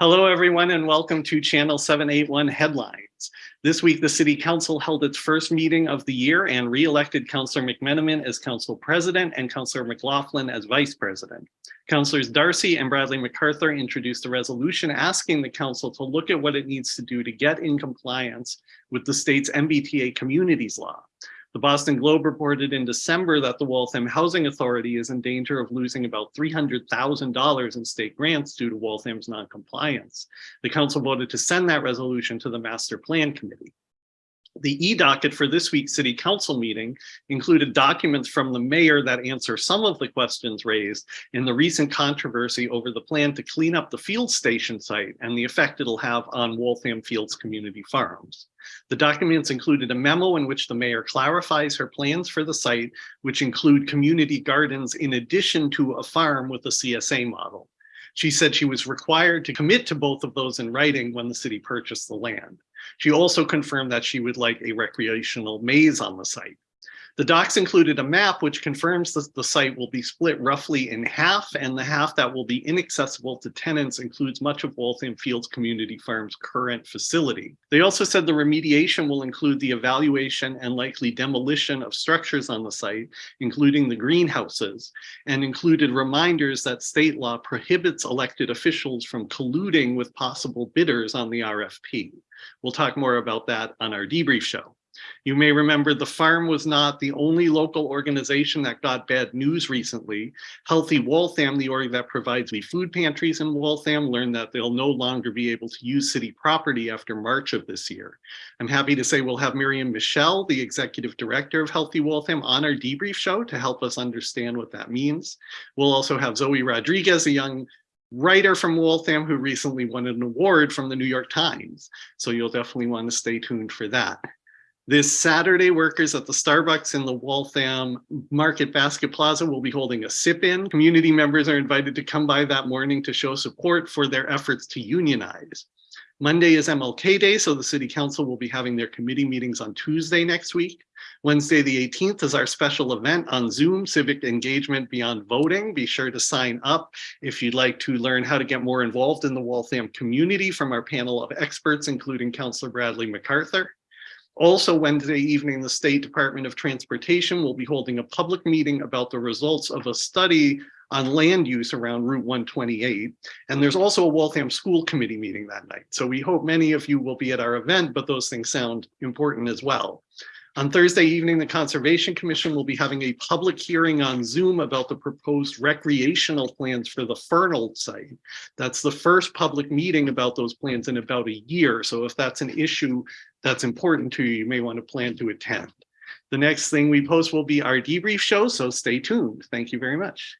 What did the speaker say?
Hello, everyone, and welcome to Channel 781 Headlines. This week, the City Council held its first meeting of the year and re-elected Councillor McMenamin as Council President and Councillor McLaughlin as Vice President. Councillors Darcy and Bradley MacArthur introduced a resolution asking the Council to look at what it needs to do to get in compliance with the state's MBTA Communities Law. The Boston Globe reported in December that the Waltham Housing Authority is in danger of losing about $300,000 in state grants due to Waltham's noncompliance. The council voted to send that resolution to the Master Plan Committee. The e-docket for this week's city council meeting included documents from the mayor that answer some of the questions raised in the recent controversy over the plan to clean up the field station site and the effect it'll have on Waltham Fields Community Farms. The documents included a memo in which the mayor clarifies her plans for the site, which include community gardens in addition to a farm with a CSA model. She said she was required to commit to both of those in writing when the city purchased the land. She also confirmed that she would like a recreational maze on the site. The docs included a map which confirms that the site will be split roughly in half and the half that will be inaccessible to tenants includes much of Waltham Fields Community Farm's current facility. They also said the remediation will include the evaluation and likely demolition of structures on the site, including the greenhouses, and included reminders that state law prohibits elected officials from colluding with possible bidders on the RFP. We'll talk more about that on our debrief show. You may remember the farm was not the only local organization that got bad news recently. Healthy Waltham, the org that provides the food pantries in Waltham, learned that they'll no longer be able to use city property after March of this year. I'm happy to say we'll have Miriam Michelle, the executive director of Healthy Waltham, on our debrief show to help us understand what that means. We'll also have Zoe Rodriguez, a young writer from Waltham who recently won an award from the New York Times. So you'll definitely want to stay tuned for that. This Saturday, workers at the Starbucks in the Waltham Market Basket Plaza will be holding a sip-in. Community members are invited to come by that morning to show support for their efforts to unionize. Monday is MLK Day, so the City Council will be having their committee meetings on Tuesday next week. Wednesday the 18th is our special event on Zoom, Civic Engagement Beyond Voting. Be sure to sign up if you'd like to learn how to get more involved in the Waltham community from our panel of experts, including Councillor Bradley MacArthur. Also Wednesday evening, the State Department of Transportation will be holding a public meeting about the results of a study on land use around Route 128. And there's also a Waltham School Committee meeting that night. So we hope many of you will be at our event, but those things sound important as well. On Thursday evening, the Conservation Commission will be having a public hearing on Zoom about the proposed recreational plans for the Fernald site. That's the first public meeting about those plans in about a year. So if that's an issue that's important to you, you may want to plan to attend. The next thing we post will be our debrief show, so stay tuned. Thank you very much.